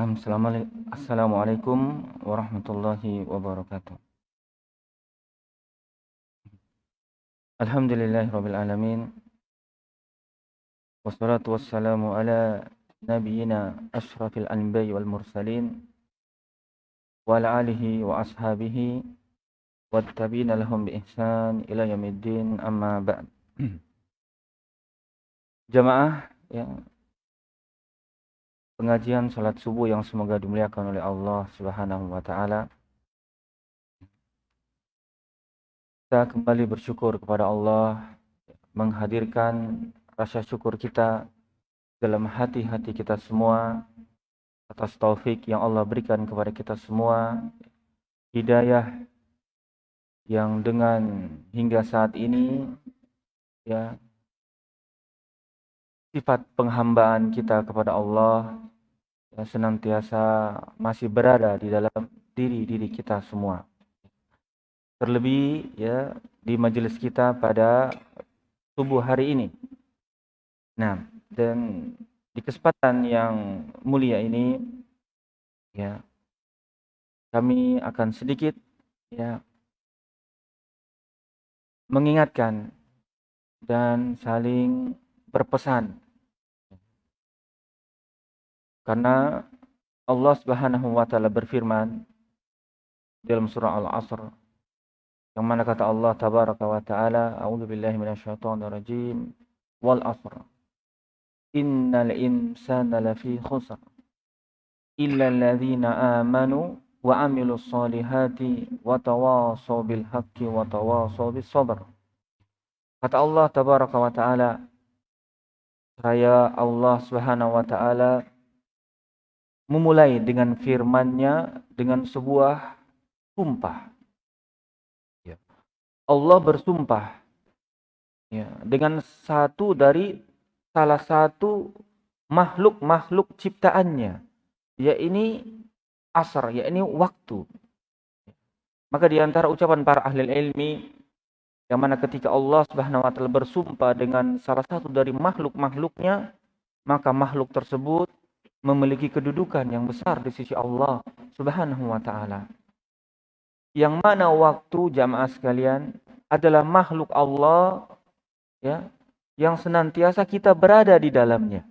Assalamualaikum warahmatullahi wabarakatuh. Alhamdulillahirabbil alamin. Wassalatu wassalamu ala nabiyyina asyrafil anbiya'i wal mursalin wa ala alihi wa ashabihi wattabi'ina lahum bi ihsan ila yaumiddin amma ba'd. Jamaah yang pengajian salat subuh yang semoga dimuliakan oleh Allah Subhanahu wa taala. Kita kembali bersyukur kepada Allah menghadirkan rasa syukur kita dalam hati-hati kita semua atas taufik yang Allah berikan kepada kita semua hidayah yang dengan hingga saat ini ya sifat penghambaan kita kepada Allah ya, senantiasa masih berada di dalam diri-diri kita semua. Terlebih ya di majelis kita pada subuh hari ini. Nah, dan di kesempatan yang mulia ini ya kami akan sedikit ya mengingatkan dan saling berpesan karena Allah Subhanahu wa taala berfirman dalam surah Al-Asr yang mana kata Allah tabaraka wa taala a'udzu billahi minasyaitonir rajim wal asr. Innal insana lafi khusr illa alladhina amanu wa amilus solihati wa tawasaw bil haqqi wa tawasaw bis sabr kata Allah tabaraka wa taala saya Allah Subhanahu wa taala memulai dengan firman-Nya dengan sebuah sumpah. Ya. Allah bersumpah ya, dengan satu dari salah satu makhluk-makhluk ciptaannya, ya ini asar, ya ini waktu. Maka di antara ucapan para ahli ilmi yang mana ketika Allah Subhanahu wa taala bersumpah dengan salah satu dari makhluk-makhluknya, maka makhluk tersebut memiliki kedudukan yang besar di sisi Allah Subhanahu wa taala. Yang mana waktu jamaah sekalian adalah makhluk Allah ya yang senantiasa kita berada di dalamnya.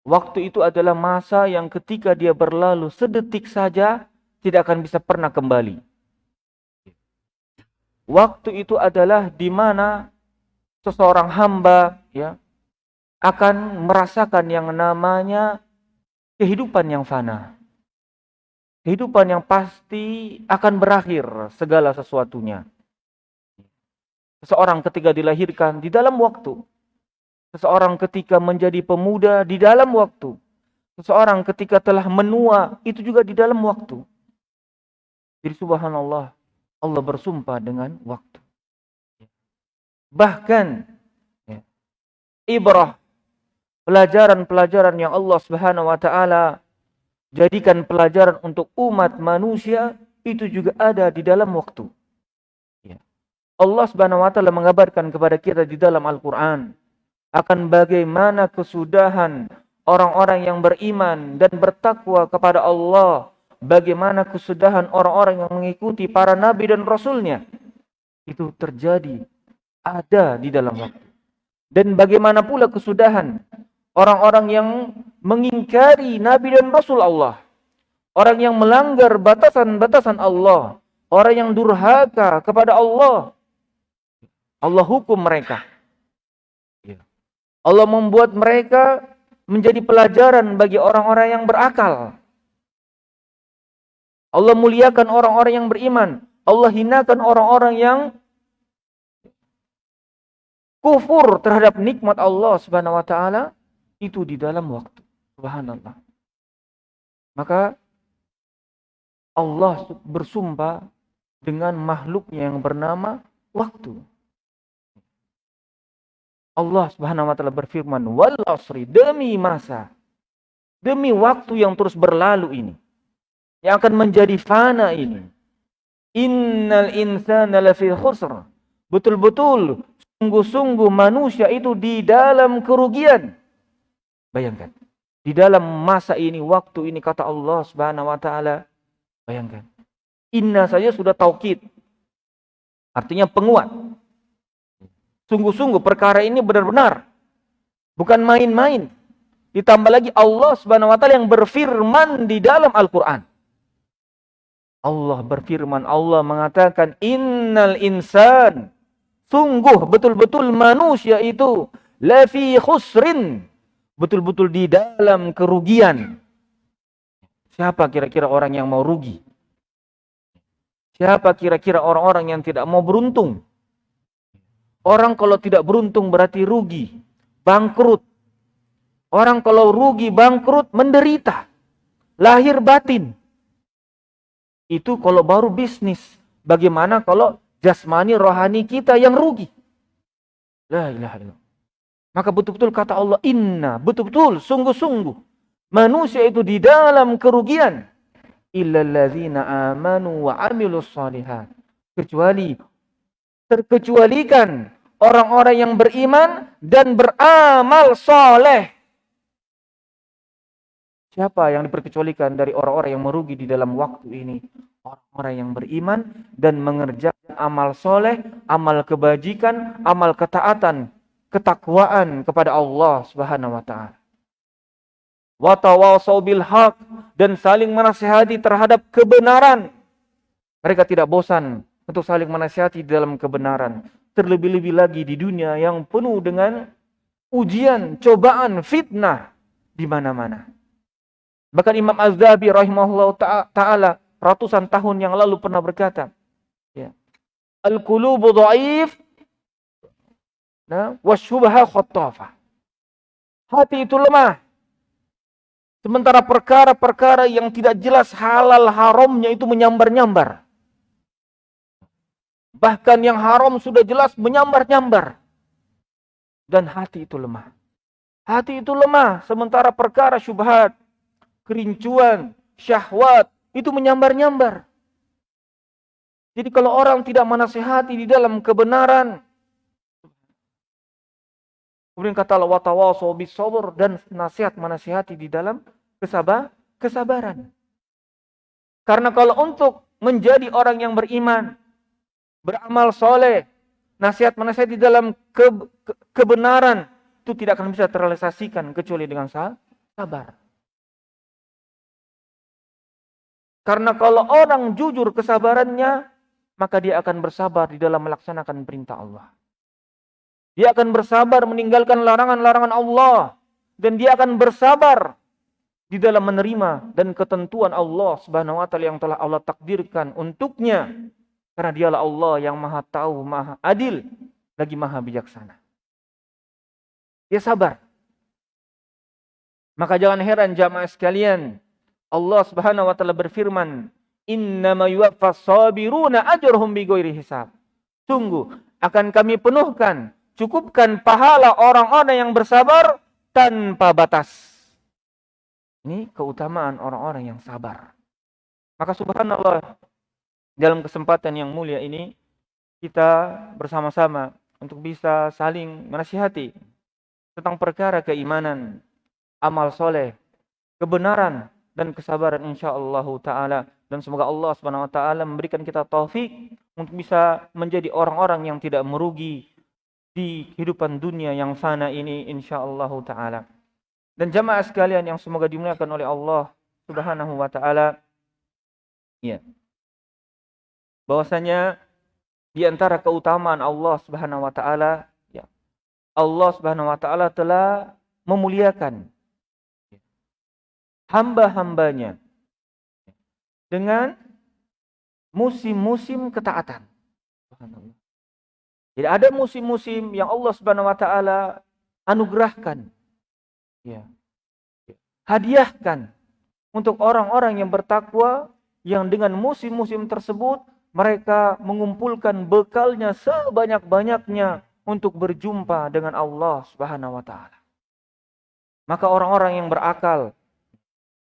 Waktu itu adalah masa yang ketika dia berlalu sedetik saja tidak akan bisa pernah kembali. Waktu itu adalah di mana seseorang hamba ya akan merasakan yang namanya kehidupan yang fana. Kehidupan yang pasti akan berakhir segala sesuatunya. Seseorang ketika dilahirkan di dalam waktu. Seseorang ketika menjadi pemuda di dalam waktu. Seseorang ketika telah menua itu juga di dalam waktu. Jadi subhanallah Allah bersumpah dengan waktu. Bahkan ya, ibrah pelajaran-pelajaran yang Allah Subhanahu wa taala jadikan pelajaran untuk umat manusia itu juga ada di dalam waktu. Ya. Allah Subhanahu wa taala mengabarkan kepada kita di dalam Al-Qur'an akan bagaimana kesudahan orang-orang yang beriman dan bertakwa kepada Allah, bagaimana kesudahan orang-orang yang mengikuti para nabi dan rasulnya. Itu terjadi ada di dalam waktu. Dan bagaimana pula kesudahan orang-orang yang mengingkari Nabi dan Rasul Allah. Orang yang melanggar batasan-batasan Allah. Orang yang durhaka kepada Allah. Allah hukum mereka. Ya. Allah membuat mereka menjadi pelajaran bagi orang-orang yang berakal. Allah muliakan orang-orang yang beriman. Allah hinakan orang-orang yang kufur terhadap nikmat Allah Subhanahu wa taala itu di dalam waktu. Subhanallah. Maka Allah bersumpah dengan makhluknya yang bernama waktu. Allah Subhanahu wa taala berfirman, "Wal asri demi masa, demi waktu yang terus berlalu ini, yang akan menjadi fana ini. Innal insana lafi khusr." Betul-betul sungguh-sungguh manusia itu di dalam kerugian. Bayangkan. Di dalam masa ini, waktu ini kata Allah Subhanahu wa taala, bayangkan. Inna saja sudah taukid. Artinya penguat. Sungguh-sungguh perkara ini benar-benar bukan main-main. Ditambah lagi Allah Subhanahu wa taala yang berfirman di dalam Al-Qur'an. Allah berfirman, Allah mengatakan innal insan sungguh betul-betul manusia itu lafi khusrin betul-betul di dalam kerugian. Siapa kira-kira orang yang mau rugi? Siapa kira-kira orang-orang yang tidak mau beruntung? Orang kalau tidak beruntung berarti rugi, bangkrut. Orang kalau rugi, bangkrut, menderita. Lahir batin. Itu kalau baru bisnis. Bagaimana kalau jasmani rohani kita yang rugi? La ilaha. Maka betul-betul kata Allah, inna, betul-betul, sungguh-sungguh. Manusia itu di dalam kerugian. Illalladzina amanu wa amilus salihat. Kecuali, terkecualikan orang-orang yang beriman dan beramal soleh. Siapa yang diperkecualikan dari orang-orang yang merugi di dalam waktu ini? Orang-orang yang beriman dan mengerjakan amal soleh, amal kebajikan, amal ketaatan, ketakwaan kepada Allah Subhanahu wa taala. Wa tawasau bil haq dan saling menasihati terhadap kebenaran. Mereka tidak bosan untuk saling menasihati dalam kebenaran. Terlebih-lebih lagi di dunia yang penuh dengan ujian, cobaan, fitnah di mana-mana. Bahkan Imam Az-Zahabi rahimahullah taala ratusan tahun yang lalu pernah berkata, ya. Al-qulubu dhaif Nah. Hati itu lemah. Sementara perkara-perkara yang tidak jelas halal haramnya itu menyambar-nyambar. Bahkan yang haram sudah jelas menyambar-nyambar. Dan hati itu lemah. Hati itu lemah. Sementara perkara syubhat, kerincuan, syahwat, itu menyambar-nyambar. Jadi kalau orang tidak menasehati di dalam kebenaran, Kemudian kata Allah watawasau dan nasihat menasihati di dalam kesabar kesabaran. Karena kalau untuk menjadi orang yang beriman, beramal soleh, nasihat menasihat di dalam ke, ke, kebenaran itu tidak akan bisa terrealisasikan kecuali dengan sabar. Karena kalau orang jujur kesabarannya, maka dia akan bersabar di dalam melaksanakan perintah Allah. Dia akan bersabar meninggalkan larangan-larangan Allah. Dan dia akan bersabar di dalam menerima dan ketentuan Allah Subhanahu wa taala yang telah Allah takdirkan untuknya. Karena dialah Allah yang Maha tahu, Maha adil, lagi Maha bijaksana. Dia sabar. Maka jangan heran jamaah sekalian, Allah Subhanahu wa taala berfirman, "Innama yuwaffas sabiruna ajrahum bighairi hisab." Sungguh akan kami penuhkan cukupkan pahala orang-orang yang bersabar tanpa batas. Ini keutamaan orang-orang yang sabar. Maka subhanallah, dalam kesempatan yang mulia ini, kita bersama-sama untuk bisa saling menasihati tentang perkara keimanan, amal soleh, kebenaran, dan kesabaran insyaAllah ta'ala. Dan semoga Allah subhanahu wa ta'ala memberikan kita taufik untuk bisa menjadi orang-orang yang tidak merugi di kehidupan dunia yang fana ini insyaallah taala. Dan jamaah sekalian yang semoga dimuliakan oleh Allah Subhanahu wa taala. Ya. Bahwasanya di antara keutamaan Allah Subhanahu wa taala ya. Allah Subhanahu wa taala telah memuliakan hamba-hambanya dengan musim-musim ketaatan. Subhanallah. Jadi ada musim-musim yang Allah Subhanahu wa taala anugerahkan. Ya. Hadiahkan untuk orang-orang yang bertakwa yang dengan musim-musim tersebut mereka mengumpulkan bekalnya sebanyak-banyaknya untuk berjumpa dengan Allah Subhanahu wa taala. Maka orang-orang yang berakal,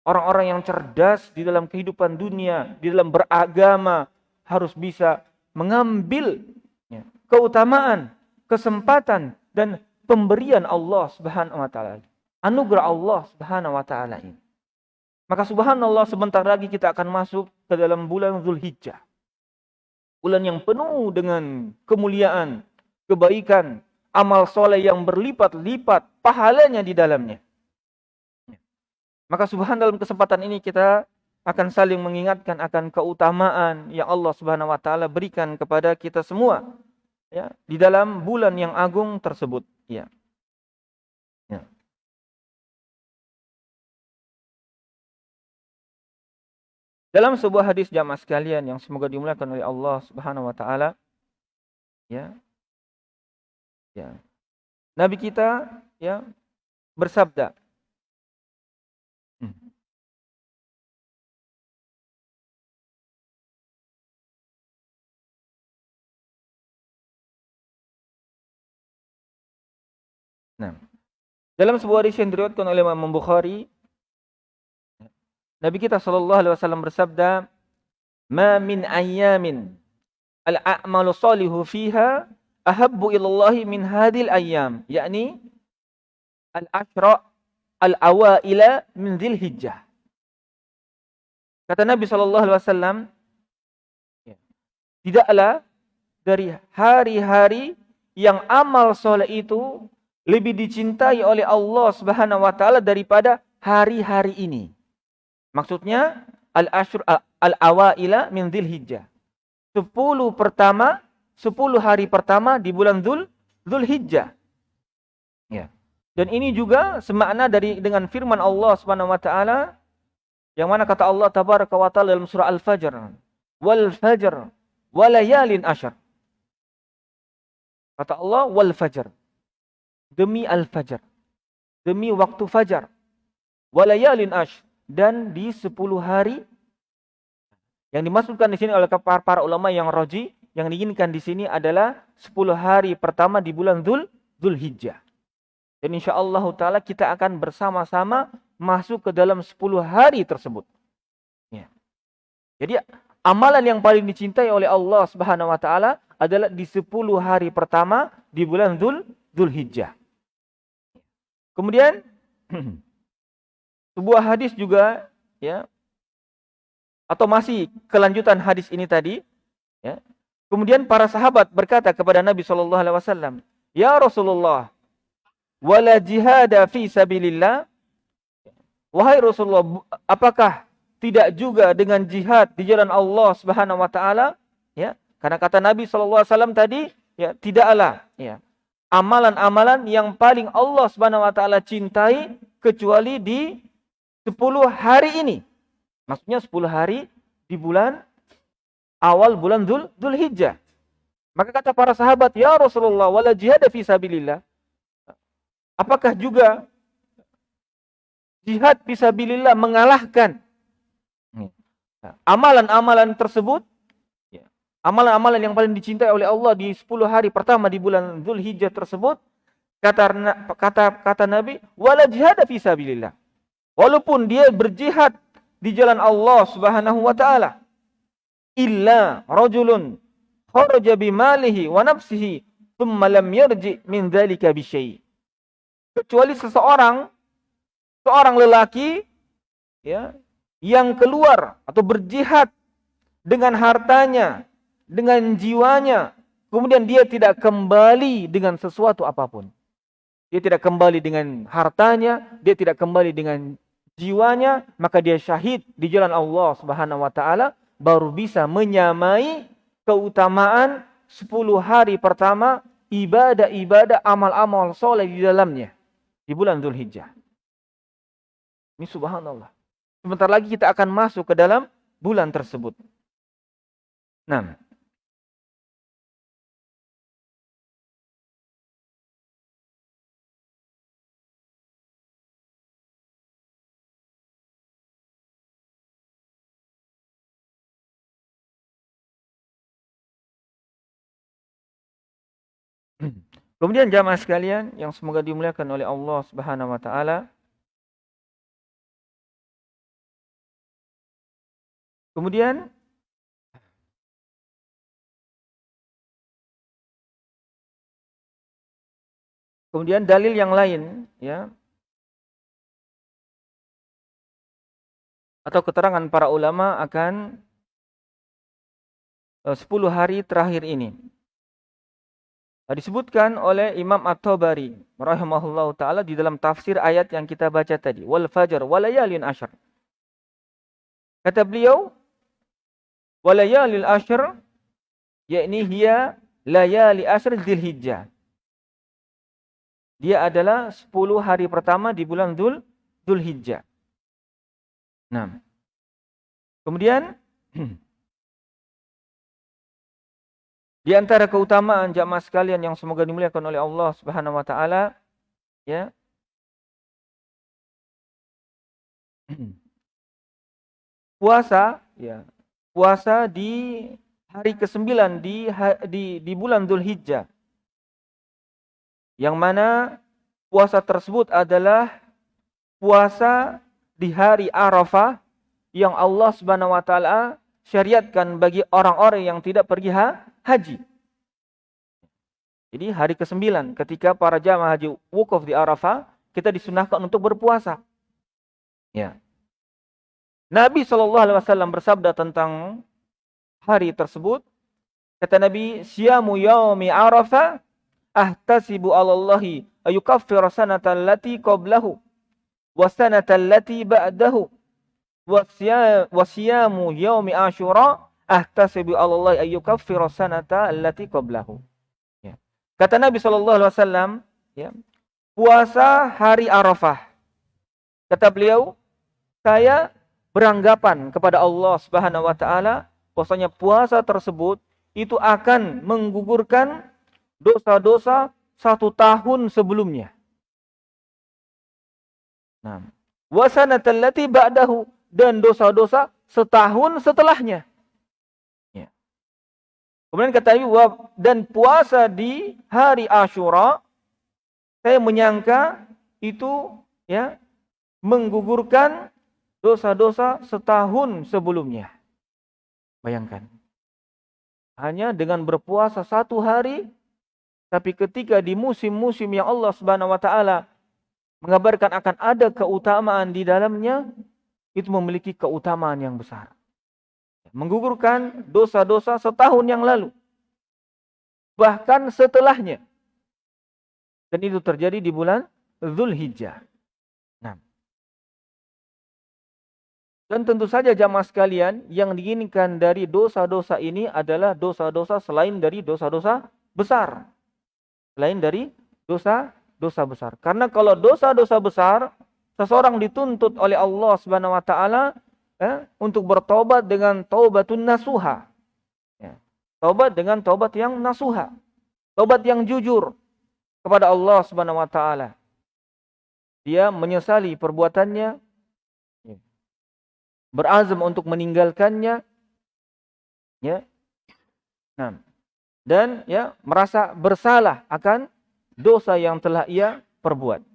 orang-orang yang cerdas di dalam kehidupan dunia, di dalam beragama harus bisa mengambil keutamaan, kesempatan dan pemberian Allah Subhanahu wa taala. anugerah Allah Subhanahu wa taala ini. Maka subhanallah sebentar lagi kita akan masuk ke dalam bulan Zulhijjah. Bulan yang penuh dengan kemuliaan, kebaikan, amal soleh yang berlipat-lipat pahalanya di dalamnya. Maka subhanallah dalam kesempatan ini kita akan saling mengingatkan akan keutamaan yang Allah Subhanahu wa taala berikan kepada kita semua ya di dalam bulan yang agung tersebut ya. ya. Dalam sebuah hadis jamaah sekalian yang semoga dimuliakan oleh Allah Subhanahu wa taala ya. Ya. Nabi kita ya bersabda dalam sebuah hadis yang diriwayatkan oleh Imam Bukhari, Nabi kita sallallahu alaihi wasallam bersabda, "Ma min ayyamin al-a'malu salihu fiha ahabbu ilallahi min hadhil ayyam." yakni al-ashra al-awaila min Dzulhijjah. Kata Nabi sallallahu alaihi wasallam, tidaklah dari hari-hari yang amal soleh itu lebih dicintai oleh Allah Subhanahu wa taala daripada hari-hari ini. Maksudnya al-ashr al-awaila min Dzulhijjah. 10 pertama, 10 hari pertama di bulan Dzul Dzulhijjah. Ya. Dan ini juga semakna dari dengan firman Allah Subhanahu wa taala yang mana kata Allah tabaraka wa taala dalam surah Al-Fajr, "Wal fajr wa layalin ashar." Kata Allah wal fajr demi al-fajr, demi waktu fajar, walayalin ash, dan di 10 hari yang dimasukkan di sini oleh para, para ulama yang roji, yang diinginkan di sini adalah 10 hari pertama di bulan Dhul, Dhul Hijjah. Dan insya Allah ta'ala kita akan bersama-sama masuk ke dalam 10 hari tersebut. Ya. Jadi amalan yang paling dicintai oleh Allah Subhanahu wa taala adalah di 10 hari pertama di bulan Dhul Hijjah. Kemudian sebuah hadis juga ya atau masih kelanjutan hadis ini tadi ya. Kemudian para sahabat berkata kepada Nabi sallallahu alaihi wasallam, "Ya Rasulullah, wala jihad fi sabilillah?" Wahai Rasulullah, apakah tidak juga dengan jihad di jalan Allah Subhanahu wa taala? Ya, karena kata Nabi sallallahu alaihi wasallam tadi, ya tidaklah ya amalan-amalan yang paling Allah Subhanahu wa taala cintai kecuali di 10 hari ini. Maksudnya 10 hari di bulan awal bulan Dzul Dzulhijjah. Maka kata para sahabat, "Ya Rasulullah, wala jihad fi sabilillah." Apakah juga jihad fi sabilillah mengalahkan amalan-amalan tersebut amalan-amalan yang paling dicintai oleh Allah di 10 hari pertama di bulan Zulhijjah tersebut kata kata kata Nabi wala jihad fi sabilillah. Walaupun dia berjihad di jalan Allah Subhanahu wa taala illa rajulun kharaja bimalihi wa nafsihi thumma lam yarji min dzalika bi kecuali seseorang seorang lelaki ya yang keluar atau berjihad dengan hartanya dengan jiwanya, kemudian dia tidak kembali dengan sesuatu apa pun. Dia tidak kembali dengan hartanya, dia tidak kembali dengan jiwanya, maka dia syahid di jalan Allah Subhanahu wa taala baru bisa menyamai keutamaan 10 hari pertama ibadah-ibadah amal-amal soleh di dalamnya di bulan Zulhijjah. Ini subhanallah. Sebentar lagi kita akan masuk ke dalam bulan tersebut. Nah, Kemudian jamaah sekalian yang semoga dimuliakan oleh Allah Subhanahu wa taala. Kemudian Kemudian dalil yang lain ya atau keterangan para ulama akan eh, 10 hari terakhir ini Disebutkan oleh Imam At-Tabari rahimahullahu taala di dalam tafsir ayat yang kita baca tadi, wal fajr walayalin asyr. Kata beliau, walayalil asyr yakni hiya layali asyr Dzulhijjah. Dia adalah 10 hari pertama di bulan Dzul Dzulhijjah. Nah. Kemudian Di antara keutamaan jamaah sekalian yang semoga dimuliakan oleh Allah Subhanahu wa taala ya. Puasa ya. Puasa di hari ke-9 di di di bulan Dzulhijjah. Yang mana puasa tersebut adalah puasa di hari Arafah yang Allah Subhanahu wa taala syariatkan bagi orang-orang yang tidak pergi ha haji. Jadi hari ke-9 ketika para jamaah haji wukuf di Arafah, kita disunahkan untuk berpuasa. Ya. Nabi SAW bersabda tentang hari tersebut. Kata Nabi, "Siyamu yaumi Arafah ahtasibu 'alallahi ayukaffira sanata allati qablahu wa sanata allati ba'dahu wa siyamu yaumi Asyura ahtasibu Allah ayyukaffira sanata allati qablahu. Ya. Kata Nabi sallallahu alaihi wasallam, ya. Puasa hari Arafah. Kata beliau, saya beranggapan kepada Allah Subhanahu wa taala bahwasanya puasa tersebut itu akan menggugurkan dosa-dosa satu tahun sebelumnya. Nah, wasanatallati ba'dahu dan dosa-dosa setahun setelahnya. Kemudian kata Ibu dan puasa di hari Ashura saya menyangka itu ya menggugurkan dosa-dosa setahun sebelumnya. Bayangkan. Hanya dengan berpuasa satu hari tapi ketika di musim-musim yang Allah Subhanahu wa taala mengabarkan akan ada keutamaan di dalamnya itu memiliki keutamaan yang besar menggugurkan dosa-dosa setahun yang lalu. Bahkan setelahnya. Dan itu terjadi di bulan Zulhijjah. Nah. Dan tentu saja jamaah sekalian yang diinginkan dari dosa-dosa ini adalah dosa-dosa selain dari dosa-dosa besar. Selain dari dosa-dosa besar. Karena kalau dosa-dosa besar seseorang dituntut oleh Allah taala eh, untuk bertobat dengan taubatun nasuha. Ya. Taubat dengan taubat yang nasuha. Taubat yang jujur kepada Allah Subhanahu wa taala. Dia menyesali perbuatannya, ya. berazam untuk meninggalkannya, ya. Nah, dan ya merasa bersalah akan dosa yang telah ia perbuat.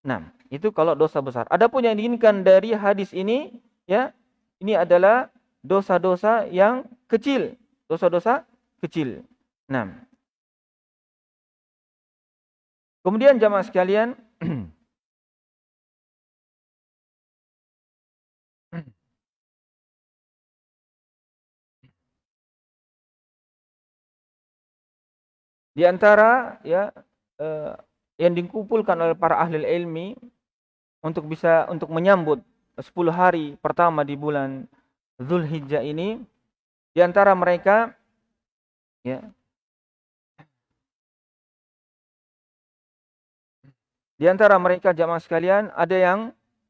Nah, itu kalau dosa besar. Adapun yang diinginkan dari hadis ini ya ini adalah dosa-dosa yang kecil, dosa-dosa kecil. Nah, kemudian jamaah sekalian, di antara ya eh, yang dikumpulkan oleh para ahli ilmi untuk bisa untuk menyambut 10 hari pertama di bulan Zulhijjah ini di antara mereka ya Di antara mereka jamaah sekalian ada yang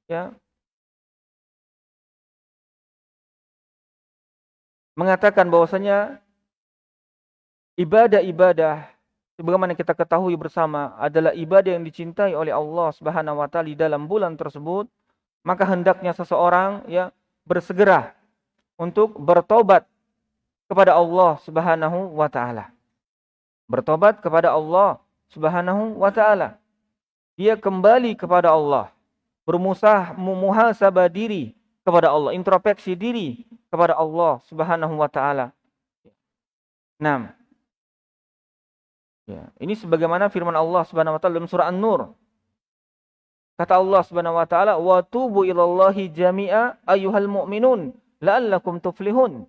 ya mengatakan bahwasanya ibadah-ibadah sebagaimana kita ketahui bersama adalah ibadah yang dicintai oleh Allah Subhanahu wa taala di dalam bulan tersebut maka hendaknya seseorang ya bersegera untuk bertobat kepada Allah Subhanahu wa taala. Bertobat kepada Allah Subhanahu wa taala. Dia kembali kepada Allah, bermusah muhasabah diri kepada Allah, introspeksi diri kepada Allah Subhanahu wa taala. 6. Ya, ini sebagaimana firman Allah Subhanahu wa taala dalam surah An-Nur Kata Allah Subhanahu wa taala, "Wa tubu ilallahi jami'a ayyuhal mu'minun la'allakum tuflihun."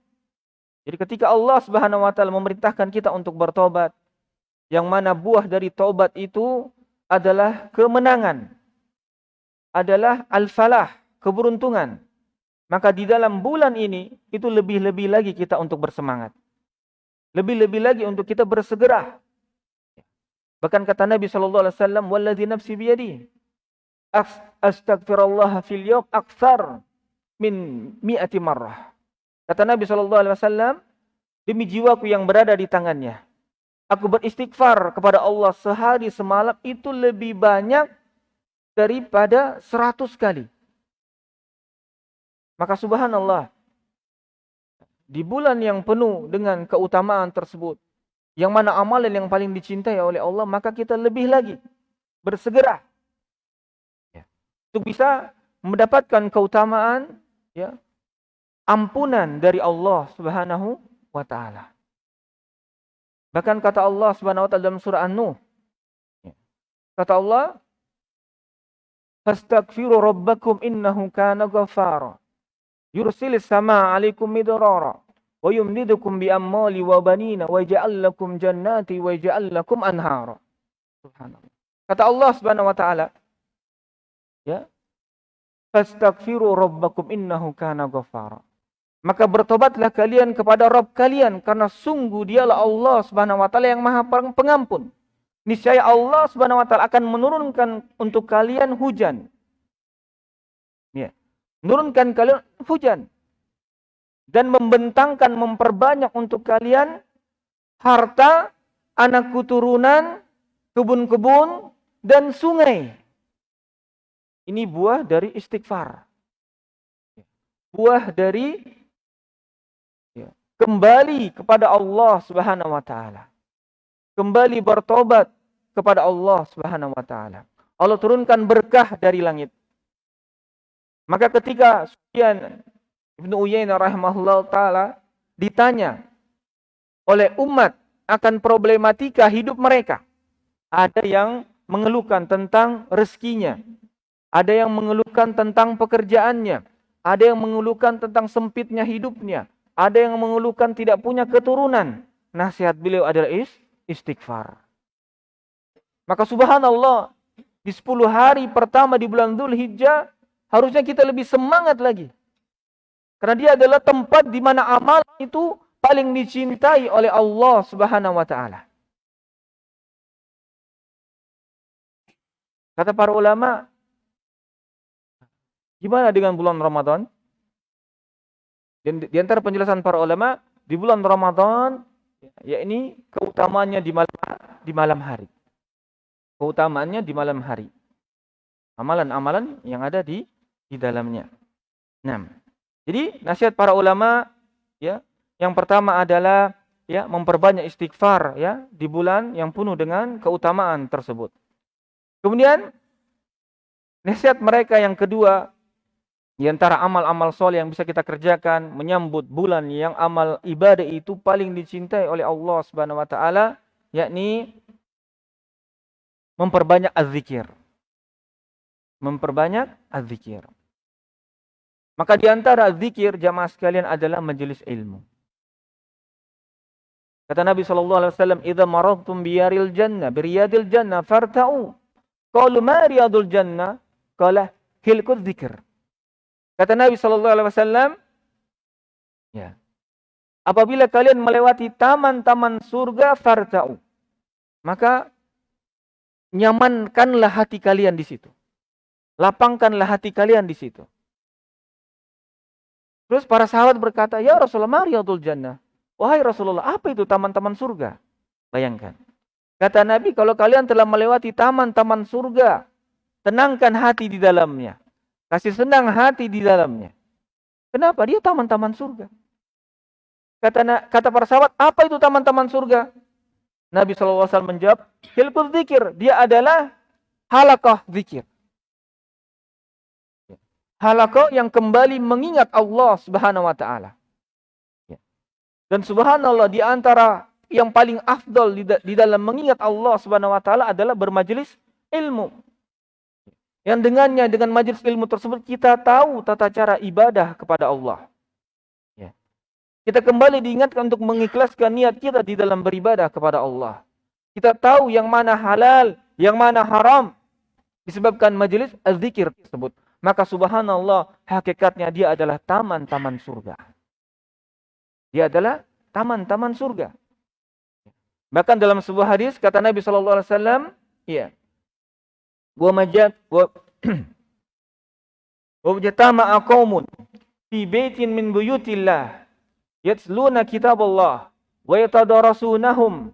Jadi ketika Allah Subhanahu wa taala memerintahkan kita untuk bertobat, yang mana buah dari tobat itu adalah kemenangan. Adalah al-falah, keberuntungan. Maka di dalam bulan ini itu lebih-lebih lagi kita untuk bersemangat. Lebih-lebih lagi untuk kita bersegera. Bahkan kata Nabi sallallahu alaihi wasallam, "Wallazi nafsi biyadihi" astagfirullah fil yawm akthar min mi'ati marrah. Kata Nabi sallallahu alaihi wasallam, demi jiwaku yang berada di tangannya, aku beristighfar kepada Allah sehari semalam itu lebih banyak daripada seratus kali. Maka subhanallah, di bulan yang penuh dengan keutamaan tersebut, yang mana amalan yang paling dicintai oleh Allah, maka kita lebih lagi bersegera untuk bisa mendapatkan keutamaan ya ampunan dari Allah Subhanahu wa taala. Bahkan kata Allah Subhanahu wa taala dalam surah An-Nuh ya. kata Allah Fastaghfiru rabbakum innahu kana ghaffara yursilis samaa 'alaikum midrara wa yumdidukum bi amwali wa banina wa yaj'al lakum jannati wa yaj'al lakum anhara. Subhanallah. Kata Allah Subhanahu wa taala Ya. Fastaghfiru rabbakum innahu kana ghaffara. Maka bertobatlah kalian kepada Rabb kalian karena sungguh dialah Allah Subhanahu wa taala yang Maha Pengampun. Niscaya Allah Subhanahu wa taala akan menurunkan untuk kalian hujan. Ya. Menurunkan kalian hujan dan membentangkan memperbanyak untuk kalian harta, anak keturunan, kebun-kebun dan sungai. Ini buah dari istighfar. Buah dari ya, kembali kepada Allah Subhanahu wa taala. Kembali bertobat kepada Allah Subhanahu wa taala. Allah turunkan berkah dari langit. Maka ketika Sufyan Ibnu Uyainah rahimahullah taala ditanya oleh umat akan problematika hidup mereka. Ada yang mengeluhkan tentang rezekinya, ada yang mengeluhkan tentang pekerjaannya. Ada yang mengeluhkan tentang sempitnya hidupnya. Ada yang mengeluhkan tidak punya keturunan. Nasihat beliau adalah istighfar. Maka subhanallah, di 10 hari pertama di bulan Dhul Hijjah, harusnya kita lebih semangat lagi. Karena dia adalah tempat di mana amal itu paling dicintai oleh Allah Subhanahu wa taala. Kata para ulama, Gimana dengan bulan Ramadan? Dan di antara penjelasan para ulama, di bulan Ramadan, ya ini keutamanya di malam, di malam hari. Keutamaannya di malam hari. Amalan-amalan yang ada di di dalamnya. Nah, jadi nasihat para ulama ya, yang pertama adalah ya memperbanyak istighfar ya di bulan yang penuh dengan keutamaan tersebut. Kemudian nasihat mereka yang kedua di antara amal-amal soleh yang bisa kita kerjakan menyambut bulan yang amal ibadah itu paling dicintai oleh Allah Subhanahu wa taala yakni memperbanyak az-zikir. Memperbanyak az-zikir. Maka di antara zikir jamaah sekalian adalah majelis ilmu. Kata Nabi sallallahu alaihi wasallam, "Idza maradtum biyaril jannah, biriyadil jannah farta'u." Qalu ma riyadul jannah? Qala hilkul dzikr. Kata Nabi Shallallahu Alaihi Wasallam, ya, apabila kalian melewati taman-taman surga fartau, maka nyamankanlah hati kalian di situ, lapangkanlah hati kalian di situ. Terus para sahabat berkata, Ya Rasulullah, mariyatul jannah. Wahai Rasulullah, apa itu taman-taman surga? Bayangkan. Kata Nabi, kalau kalian telah melewati taman-taman surga, tenangkan hati di dalamnya. Kasih senang hati di dalamnya. Kenapa? Dia taman-taman surga. Kata, kata para sahabat, apa itu taman-taman surga? Nabi SAW menjawab, hilkul zikir. Dia adalah halakah zikir. Halakah yang kembali mengingat Allah subhanahu wa ta'ala. Dan subhanallah di antara yang paling afdol di dalam mengingat Allah subhanahu wa ta'ala adalah bermajelis ilmu. Yang dengannya dengan majelis ilmu tersebut kita tahu tata cara ibadah kepada Allah. Ya. Kita kembali diingatkan untuk mengikhlaskan niat kita di dalam beribadah kepada Allah. Kita tahu yang mana halal, yang mana haram. Disebabkan majelis az-zikir tersebut. Maka subhanallah, hakikatnya dia adalah taman-taman surga. Dia adalah taman-taman surga. Bahkan dalam sebuah hadis kata Nabi iya. Wa jatama qaumun fi baitin min buyutillah yatluna kitaballah wa yatadarrasunahum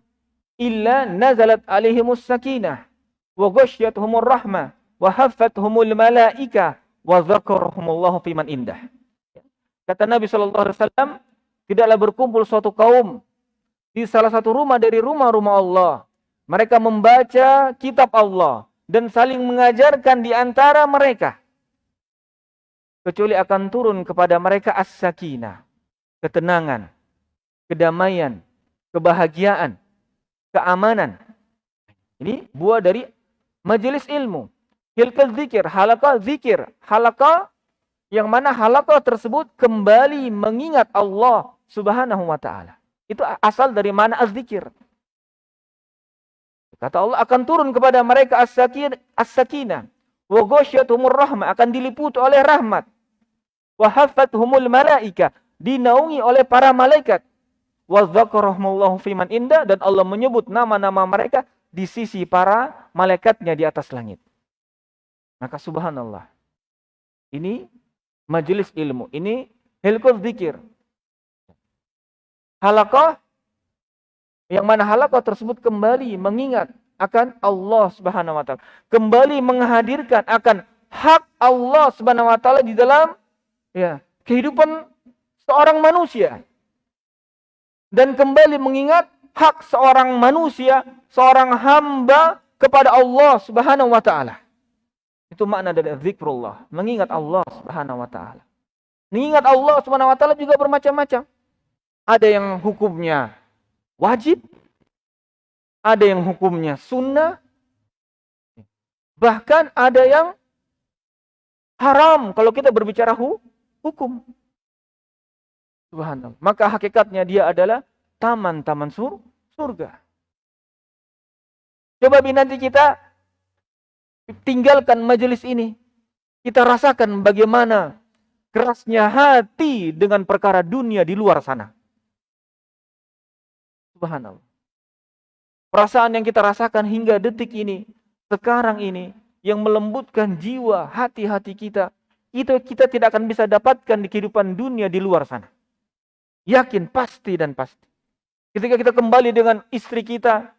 illa nazalat alaihimus sakinah wa ghasyiyatuhumur rahmah wa haffathumul malaika wa dzakarahumullahu fiman indah. Kata Nabi sallallahu alaihi wasallam, tidaklah berkumpul suatu kaum di salah satu rumah dari rumah-rumah Allah. Mereka membaca kitab Allah dan saling mengajarkan di antara mereka. Kecuali akan turun kepada mereka as-sakinah, ketenangan, kedamaian, kebahagiaan, keamanan. Ini buah dari majelis ilmu. Hilka zikir, halakah zikir. Halakah yang mana halakah tersebut kembali mengingat Allah subhanahu wa ta'ala. Itu asal dari mana az-zikir. Kata Allah akan turun kepada mereka as-sakinah. Wa ghasyatuhumur rahmah. Akan diliputi oleh rahmat. Wa humul malaika. Dinaungi oleh para malaikat. Wa dzakarahumullahu fiman indah. Dan Allah menyebut nama-nama mereka di sisi para malaikatnya di atas langit. Maka subhanallah. Ini majelis ilmu. Ini hilkul zikir. Halakah yang mana halakah tersebut kembali mengingat akan Allah Subhanahu wa taala. Kembali menghadirkan akan hak Allah Subhanahu wa taala di dalam ya, kehidupan seorang manusia. Dan kembali mengingat hak seorang manusia, seorang hamba kepada Allah Subhanahu wa taala. Itu makna dari zikrullah, mengingat Allah Subhanahu wa taala. Mengingat Allah Subhanahu wa taala juga bermacam-macam. Ada yang hukumnya wajib, ada yang hukumnya sunnah, bahkan ada yang haram kalau kita berbicara hu hukum. Subhanallah. Maka hakikatnya dia adalah taman-taman sur surga. Coba nanti kita tinggalkan majelis ini. Kita rasakan bagaimana kerasnya hati dengan perkara dunia di luar sana. Subhanallah. Perasaan yang kita rasakan hingga detik ini, sekarang ini, yang melembutkan jiwa, hati-hati kita, itu kita tidak akan bisa dapatkan di kehidupan dunia di luar sana. Yakin, pasti dan pasti. Ketika kita kembali dengan istri kita,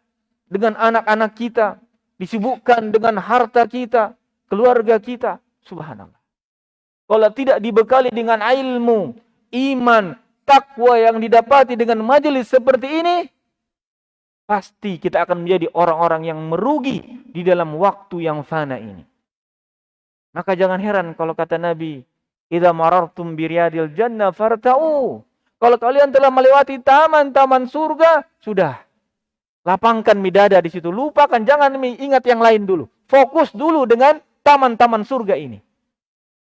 dengan anak-anak kita, disibukkan dengan harta kita, keluarga kita. Subhanallah. Kalau tidak dibekali dengan ilmu, iman, takwa yang didapati dengan majelis seperti ini, pasti kita akan menjadi orang-orang yang merugi di dalam waktu yang fana ini. Maka jangan heran kalau kata Nabi, "Idza marartum biryadil jannah farta'u." Kalau kalian telah melewati taman-taman surga, sudah Lapangkan midada di situ. Lupakan, jangan ingat yang lain dulu. Fokus dulu dengan taman-taman surga ini.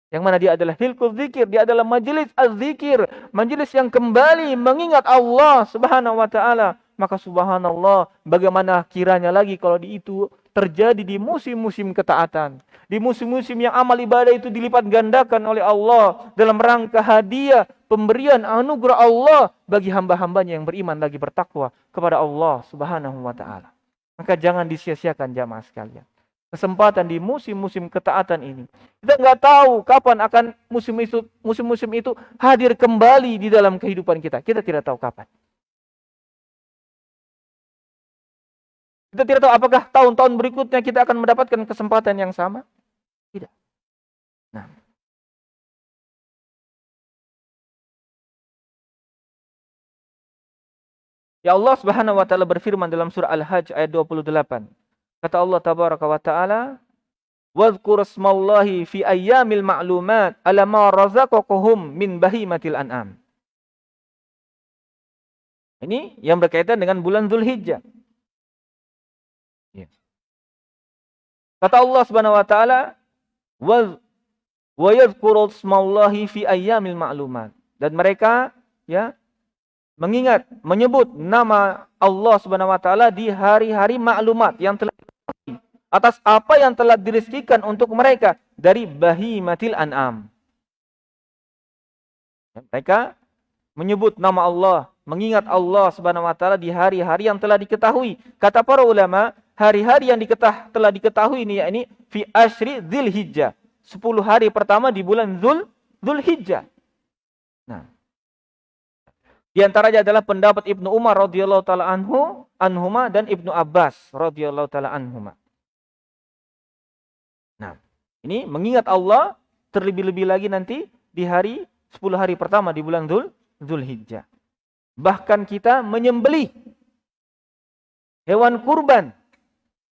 Yang mana dia adalah hilkul zikir, dia adalah majelis az-zikir, majelis yang kembali mengingat Allah Subhanahu wa taala. Maka subhanallah, bagaimana kiranya lagi kalau di itu terjadi di musim-musim ketaatan. Di musim-musim yang amal ibadah itu dilipat gandakan oleh Allah dalam rangka hadiah pemberian anugerah Allah bagi hamba-hambanya yang beriman lagi bertakwa kepada Allah Subhanahu wa taala. Maka jangan disia-siakan jamaah sekalian. Kesempatan di musim-musim ketaatan ini. Kita nggak tahu kapan akan musim itu musim-musim itu hadir kembali di dalam kehidupan kita. Kita tidak tahu kapan. Kita tidak tahu apakah tahun-tahun berikutnya kita akan mendapatkan kesempatan yang sama. Tidak. Nah. Ya Allah Subhanahu wa taala berfirman dalam surah Al-Hajj ayat 28. Kata Allah tabaraka wa taala, "Wadhkur ismallahi fi ayyamil ma'lumat ala razaqakum min bahimatil an'am." Ini yang berkaitan dengan bulan Zulhijjah. Ya. Kata Allah Subhanahu wa taala, wa wa yadhkuru fi ayyamil ma'lumat. Dan mereka ya mengingat menyebut nama Allah Subhanahu wa taala di hari-hari maklumat yang telah atas apa yang telah dirizkikan untuk mereka dari bahimatil an'am. Mereka menyebut nama Allah, mengingat Allah Subhanahu wa taala di hari-hari yang telah diketahui. Kata para ulama, hari-hari yang diketah, telah diketahui ini yakni fi asyri Dzulhijjah. 10 hari pertama di bulan Dzul Dzulhijjah. Nah, di antaranya adalah pendapat Ibnu Umar radhiyallahu taala anhu, anhuma dan Ibnu Abbas radhiyallahu taala anhuma. Ini mengingat Allah terlebih-lebih lagi nanti di hari 10 hari pertama di bulan Dzul Dzulhijjah. Bahkan kita menyembelih hewan kurban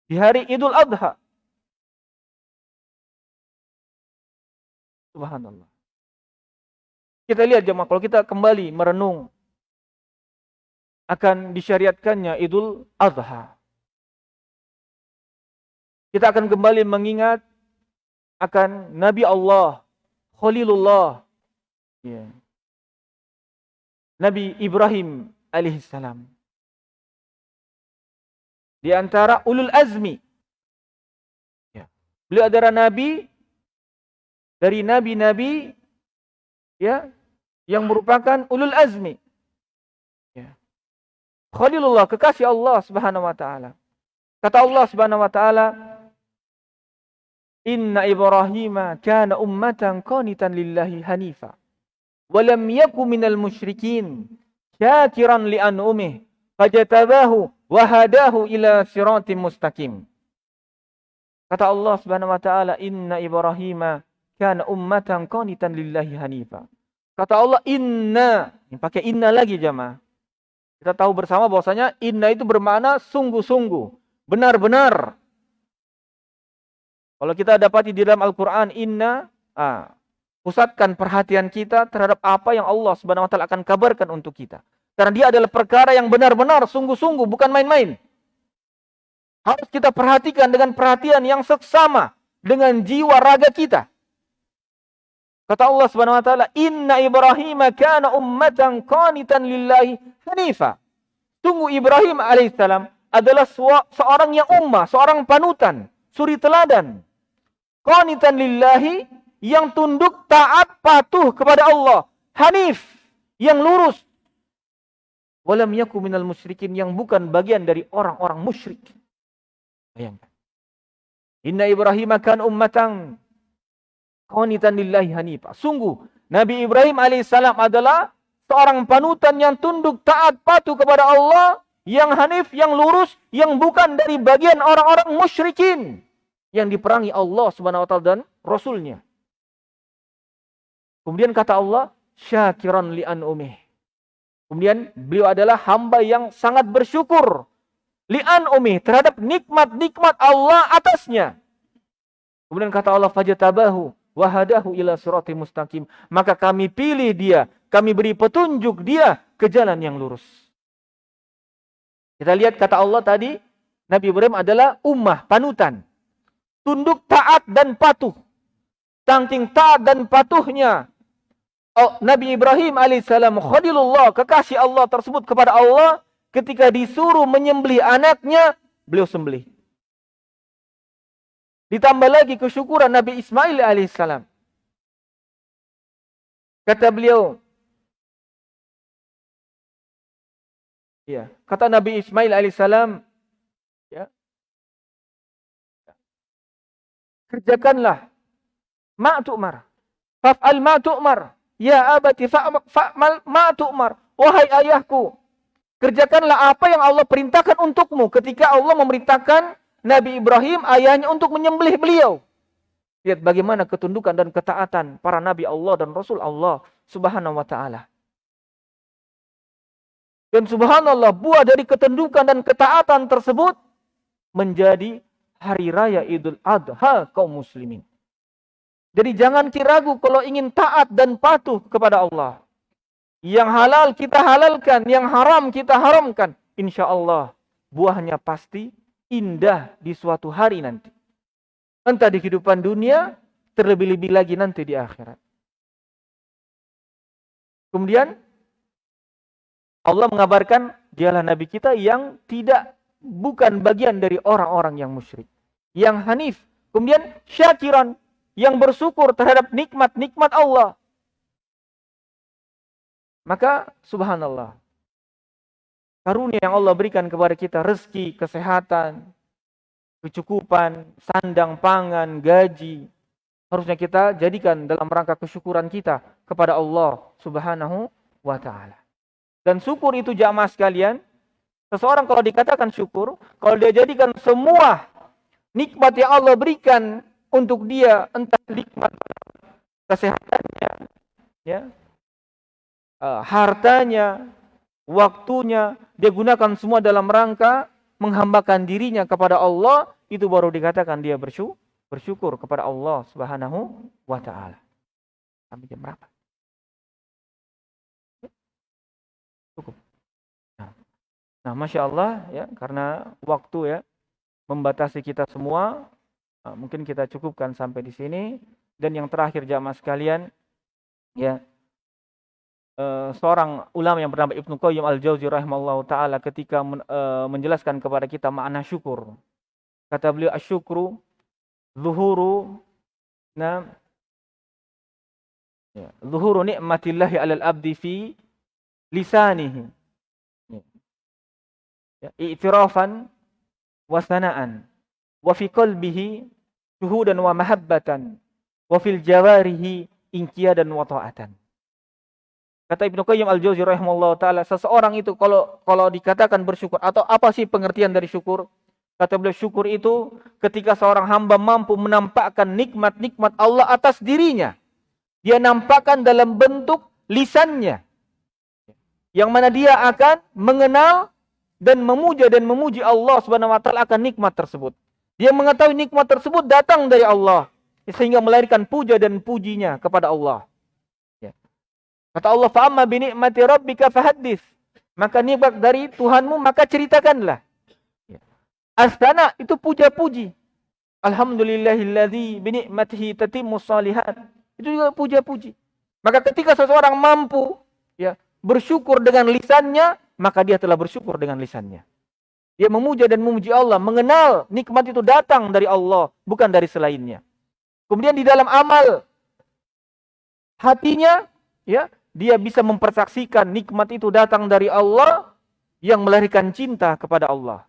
di hari Idul Adha. Subhanallah. Kita lihat jemaah kalau kita kembali merenung akan disyariatkannya Idul Adha. Kita akan kembali mengingat akan Nabi Allah, Khalilullah, ya. Nabi Ibrahim alaihissalam. Di antara ulul azmi. Ya. Beliau adalah nabi dari nabi-nabi ya yang merupakan ulul azmi. Khalilullah, kekasih Allah Subhanahu wa taala. Kata Allah Subhanahu wa taala, "Inna Ibrahim kana ummatan qanitan lillahi hanifa wa lam yakun minal musyrikin, syakiran li an'umih, fajatabahu wa hadahu ila siratim mustaqim." Kata Allah Subhanahu wa taala, "Inna Ibrahim kana ummatan qanitan lillahi hanifa." Kata Allah, "Inna." Ini pakai inna lagi jamaah. Kita tahu bersama bahwasanya inna itu bermakna sungguh-sungguh, benar-benar. Kalau kita dapati di dalam Al-Quran, inna, ah, pusatkan perhatian kita terhadap apa yang Allah Subhanahu wa taala akan kabarkan untuk kita. Karena dia adalah perkara yang benar-benar sungguh-sungguh, bukan main-main. Harus kita perhatikan dengan perhatian yang seksama dengan jiwa raga kita. Kata Allah Subhanahu wa taala, "Inna Ibrahim kana ummatan qanitan lillahi hanifa." Tunggu Ibrahim alaihissalam adalah seorang yang ummah, seorang panutan, suri teladan. Qanitan lillahi yang tunduk taat patuh kepada Allah, hanif yang lurus. Walam yaku minal musyrikin yang bukan bagian dari orang-orang musyrik. Bayangkan. Inna Ibrahim kan ummatan qanitan lillahi hanifa. Sungguh Nabi Ibrahim alaihissalam adalah seorang panutan yang tunduk taat patuh kepada Allah, yang hanif, yang lurus, yang bukan dari bagian orang-orang musyrikin yang diperangi Allah Subhanahu wa taala dan rasulnya. Kemudian kata Allah, syakiran li umih. Kemudian beliau adalah hamba yang sangat bersyukur li'an umih terhadap nikmat-nikmat Allah atasnya. Kemudian kata Allah fajatabahu wahadahu ila surati mustaqim. Maka kami pilih dia, kami beri petunjuk dia ke jalan yang lurus. Kita lihat kata Allah tadi, Nabi Ibrahim adalah ummah, panutan. Tunduk taat dan patuh. Tangking taat dan patuhnya. Oh, Nabi Ibrahim alaihissalam khalilullah, kekasih Allah tersebut kepada Allah. Ketika disuruh menyembelih anaknya, beliau sembelih. Ditambah lagi kesyukuran Nabi Ismail alaihissalam. Kata beliau, ya, kata Nabi Ismail alaihissalam, kerjakanlah ma tu'mar. Faf'al ma tu'mar. Ya abati fa'mal ma tu'mar. Wahai ayahku, kerjakanlah apa yang Allah perintahkan untukmu ketika Allah memerintahkan Nabi Ibrahim ayahnya untuk menyembelih beliau. Lihat bagaimana ketundukan dan ketaatan para nabi Allah dan rasul Allah Subhanahu wa taala. Dan subhanallah buah dari ketundukan dan ketaatan tersebut menjadi hari raya Idul Adha kaum muslimin. Jadi jangan kiragu kalau ingin taat dan patuh kepada Allah. Yang halal kita halalkan, yang haram kita haramkan. Insya Allah buahnya pasti indah di suatu hari nanti. Entah di kehidupan dunia terlebih-lebih lagi nanti di akhirat. Kemudian Allah mengabarkan dialah nabi kita yang tidak bukan bagian dari orang-orang yang musyrik, yang hanif. Kemudian syakiran yang bersyukur terhadap nikmat-nikmat Allah. Maka subhanallah. Karunia yang Allah berikan kepada kita rezeki, kesehatan, kecukupan, sandang pangan, gaji, harusnya kita jadikan dalam rangka kesyukuran kita kepada Allah Subhanahu wa taala. Dan syukur itu jamaah sekalian, seseorang kalau dikatakan syukur, kalau dia jadikan semua nikmat yang Allah berikan untuk dia, entah nikmat kesehatannya, ya, uh, hartanya, waktunya, dia gunakan semua dalam rangka menghambakan dirinya kepada Allah, itu baru dikatakan dia bersyukur bersyukur kepada Allah Subhanahu wa taala. Sampai jam berapa? Cukup. Nah, nah masya Allah ya karena waktu ya membatasi kita semua, nah, mungkin kita cukupkan sampai di sini. Dan yang terakhir jamaah sekalian, ya Uh, seorang ulama yang bernama Ibnu Qayyim Al-Jauzi rahimahullah taala ketika uh, menjelaskan kepada kita makna syukur. Kata beliau asyukru zuhuru na ya, zuhuru nikmatillahi alal abdi fi lisanihi ya i'tirafan wa sana'an wa fi qalbihi syuhudan wa mahabbatan wa fil jawarihi inqiyadan wa ta'atan Kata Ibnu Qayyim Al-Jauzi rahimahullah taala, seseorang itu kalau kalau dikatakan bersyukur atau apa sih pengertian dari syukur? Kata beliau syukur itu ketika seorang hamba mampu menampakkan nikmat-nikmat Allah atas dirinya. Dia nampakkan dalam bentuk lisannya. Yang mana dia akan mengenal dan memuja dan memuji Allah Subhanahu wa taala akan nikmat tersebut. Dia mengetahui nikmat tersebut datang dari Allah sehingga melahirkan puja dan pujinya kepada Allah. Ya. Kata Allah, "Fa amma bi ni'mati rabbika fahaddits." Maka nikmat dari Tuhanmu maka ceritakanlah. Astana itu puja-puji. Alhamdulillahilladzi binikmatihi tatimmu salihat. Itu juga puja-puji. Maka ketika seseorang mampu ya bersyukur dengan lisannya, maka dia telah bersyukur dengan lisannya. Dia memuja dan memuji Allah, mengenal nikmat itu datang dari Allah, bukan dari selainnya. Kemudian di dalam amal hatinya ya, dia bisa mempersaksikan nikmat itu datang dari Allah yang melahirkan cinta kepada Allah.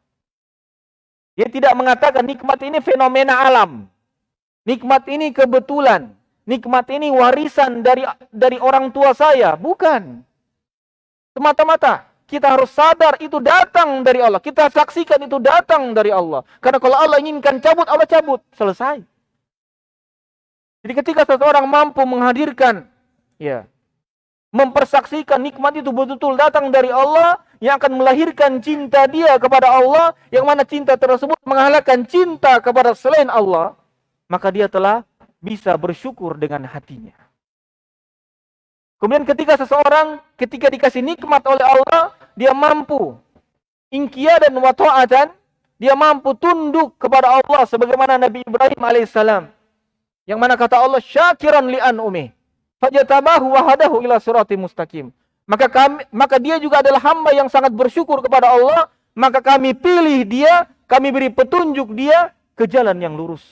Dia tidak mengatakan nikmat ini fenomena alam. Nikmat ini kebetulan. Nikmat ini warisan dari dari orang tua saya. Bukan. Semata-mata kita harus sadar itu datang dari Allah. Kita saksikan itu datang dari Allah. Karena kalau Allah inginkan cabut, Allah cabut. Selesai. Jadi ketika seseorang mampu menghadirkan ya mempersaksikan nikmat itu betul-betul datang dari Allah yang akan melahirkan cinta dia kepada Allah yang mana cinta tersebut mengalahkan cinta kepada selain Allah maka dia telah bisa bersyukur dengan hatinya kemudian ketika seseorang ketika dikasih nikmat oleh Allah dia mampu ingkia dan wata'atan dia mampu tunduk kepada Allah sebagaimana Nabi Ibrahim alaihissalam yang mana kata Allah syakiran li'an umih fajatabahu wa hadahu ila sirati mustaqim. Maka kami maka dia juga adalah hamba yang sangat bersyukur kepada Allah, maka kami pilih dia, kami beri petunjuk dia ke jalan yang lurus.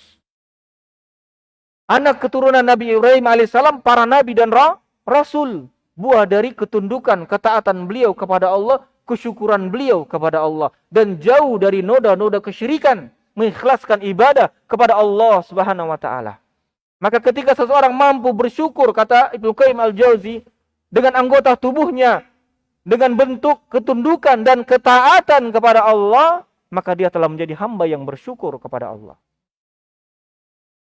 Anak keturunan Nabi Ibrahim alaihissalam, para nabi dan ra, rasul, buah dari ketundukan, ketaatan beliau kepada Allah, kesyukuran beliau kepada Allah dan jauh dari noda-noda kesyirikan, mengikhlaskan ibadah kepada Allah Subhanahu wa taala. Maka ketika seseorang mampu bersyukur, kata Ibnu Qayyim al-Jauzi, dengan anggota tubuhnya, dengan bentuk ketundukan dan ketaatan kepada Allah, maka dia telah menjadi hamba yang bersyukur kepada Allah.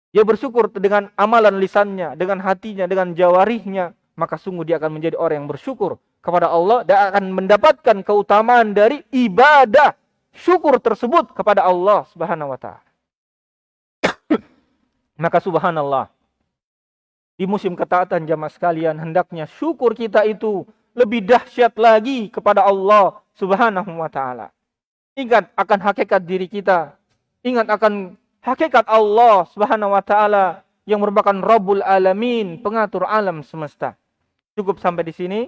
Dia bersyukur dengan amalan lisannya, dengan hatinya, dengan jawarihnya, maka sungguh dia akan menjadi orang yang bersyukur kepada Allah dan akan mendapatkan keutamaan dari ibadah syukur tersebut kepada Allah Subhanahu wa taala. Maka subhanallah, di musim ketaatan jamaah sekalian, hendaknya syukur kita itu lebih dahsyat lagi kepada Allah subhanahu wa ta'ala. Ingat akan hakikat diri kita. Ingat akan hakikat Allah subhanahu wa ta'ala yang merupakan Rabbul Alamin, pengatur alam semesta. Cukup sampai di sini.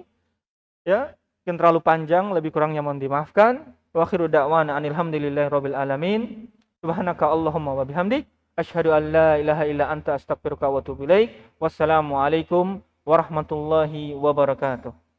Ya, mungkin terlalu panjang, lebih kurangnya mohon dimaafkan. Wa akhiru da'wana anilhamdulillahi rabbil alamin. Subhanaka Allahumma wa bihamdik. Asyhadu an la ilaha illa anta astaghfiruka wa atubu ilaik. Wassalamualaikum warahmatullahi wabarakatuh.